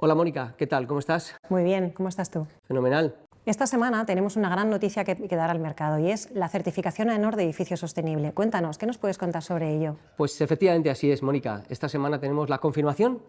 Hola Mónica, ¿qué tal? ¿Cómo estás? Muy bien, ¿cómo estás tú? Fenomenal. Esta semana tenemos una gran noticia que, que, dar al mercado y es la certificación AENOR de edificio sostenible. Cuéntanos, ¿qué nos puedes contar sobre ello? Pues efectivamente así es, Mónica. Esta semana tenemos la confirmación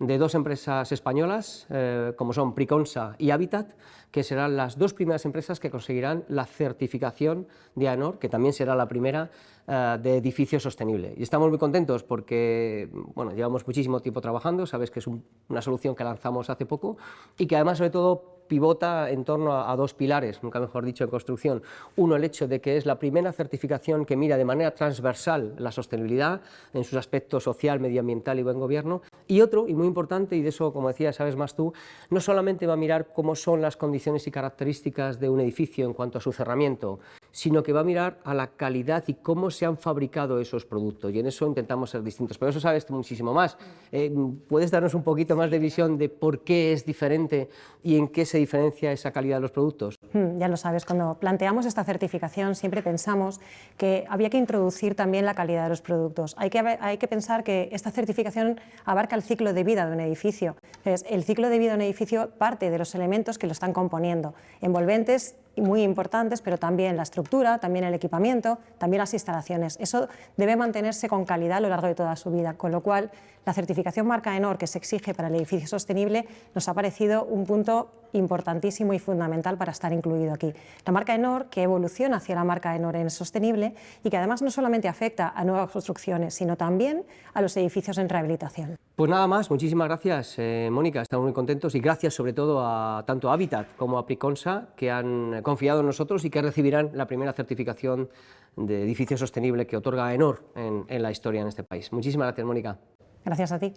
de dos empresas españolas, eh, como son Priconsa y Habitat, que serán las dos primeras empresas que conseguirán la certificación de AENOR, que también será la primera eh, de edificio sostenible. Y estamos muy contentos porque bueno, llevamos muchísimo tiempo trabajando, sabes que es un, una solución que lanzamos hace poco y que además sobre todo pivota en torno a, dos pilares, nunca mejor dicho, en construcción. Uno, el hecho de que es la primera certificación que mira de manera transversal la sostenibilidad en sus aspectos social, medioambiental y buen gobierno. Y otro, y muy importante, y de eso, como decía, sabes más tú, no solamente va a mirar cómo son las condiciones y características de un edificio en cuanto a su cerramiento, sino que va a mirar a la calidad y cómo se han fabricado esos productos. Y en eso intentamos ser distintos. Pero eso sabes tú muchísimo más. Eh, ¿Puedes darnos un poquito más de visión de por qué es diferente y en qué se diferencia esa calidad de los productos? Hmm, ya lo sabes, cuando planteamos esta certificación siempre pensamos que había que introducir también la calidad de los productos. Hay que, hay que pensar que esta certificación abarca el ciclo de vida de un edificio. Entonces, el ciclo de vida de un edificio parte de los elementos que lo están componiendo, envolventes muy importantes, pero también la estructura, también el equipamiento, también las instalaciones. Eso debe mantenerse con calidad a lo largo de toda su vida, con lo cual la certificación marca ENOR que se exige para el edificio sostenible nos ha parecido un punto importantísimo y fundamental para estar incluido aquí. La marca ENOR que evoluciona hacia la marca ENOR en sostenible y que además no solamente afecta a nuevas construcciones, sino también a los edificios en rehabilitación. Pues nada más, muchísimas gracias eh, Mónica, estamos muy contentos y gracias sobre todo a tanto a Habitat como a Priconsa que han confiado en nosotros y que recibirán la primera certificación de edificio sostenible que otorga ENOR en, en la historia en este país. Muchísimas gracias Mónica. Gracias a ti.